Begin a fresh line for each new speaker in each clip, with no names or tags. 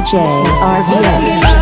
DJ RVS.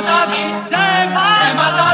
माता की
जय माता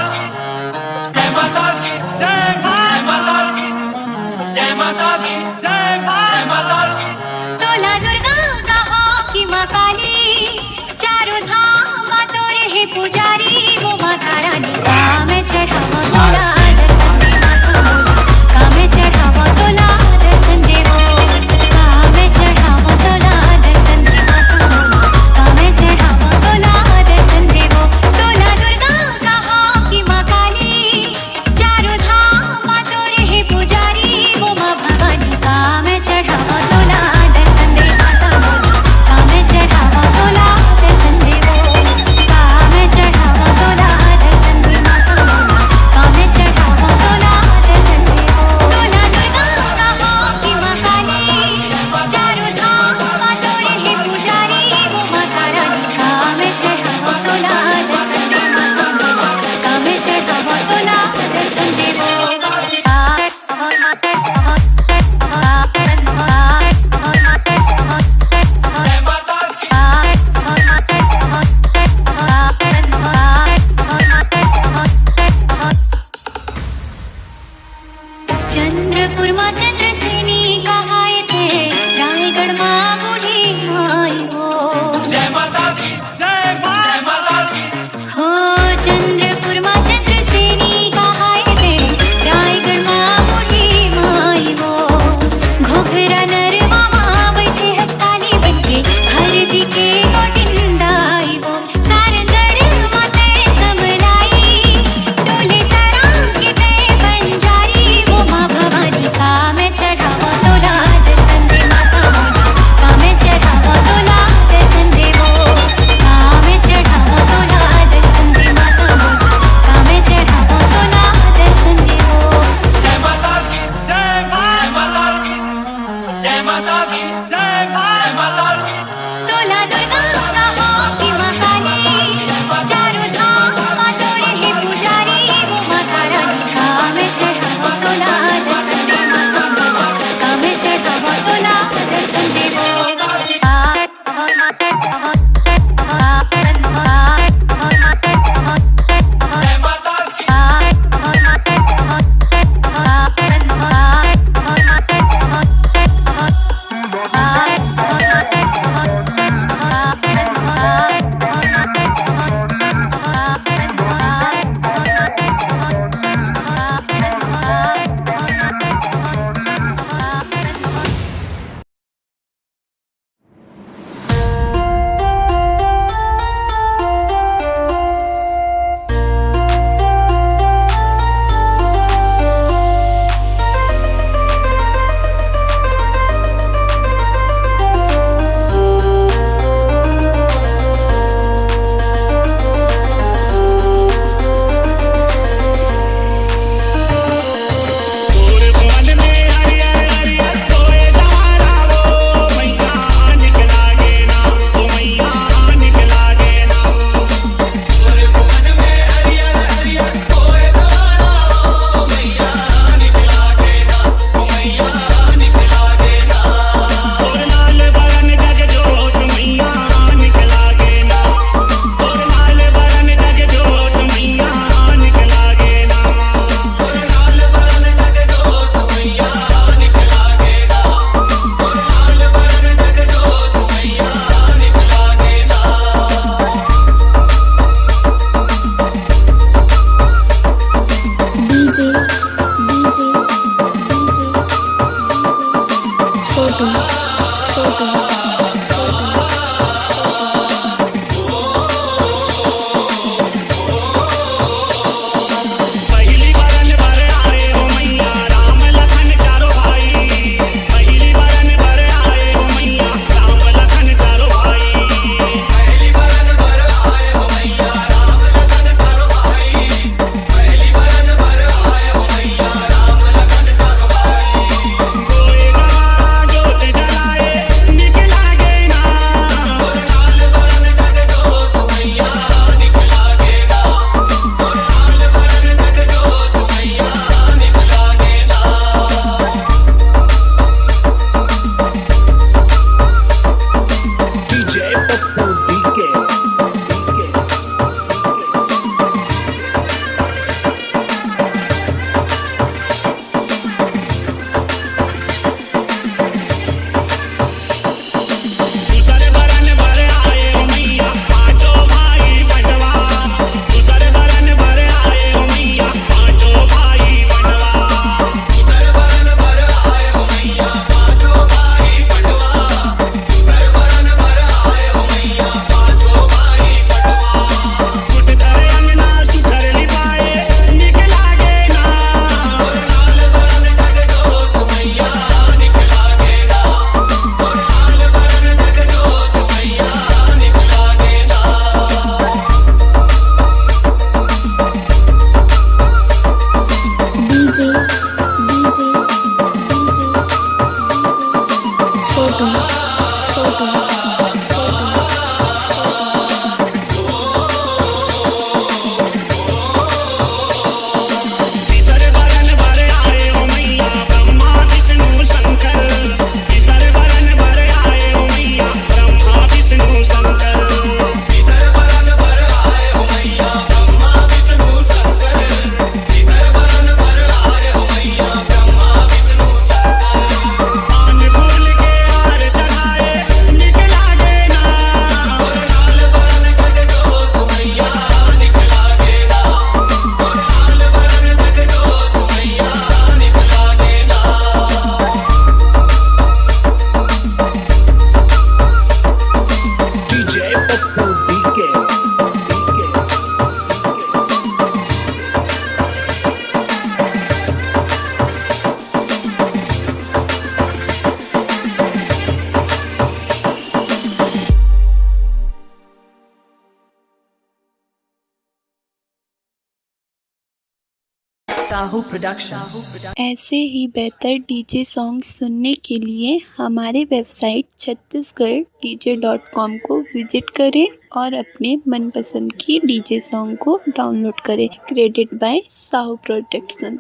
साहू प्रोडक्शन
ऐसे ही बेहतर डीजे सॉन्ग सुनने के लिए हमारे website Chhattisgarh DJ dot com को विज़िट करें और अपने मनपसंद की डीजे सॉन्ग को डाउनलोड करें. Credit by Sahu production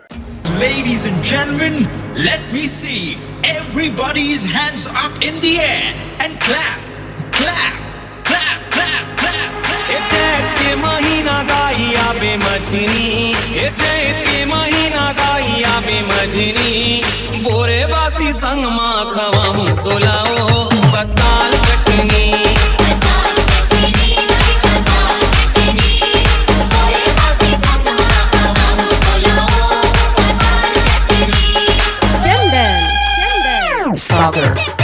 ladies and gentleman let me see everybody's hands up in the air and
clap clap चैत्य महीना गाइया बे मजनी। ये चैत्य महीना गाइया बे मजनी। बोरे बासी संग माँ खवाऊं
तो लाओ पताल कटनी Soccer.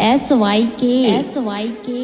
S Y K S Y K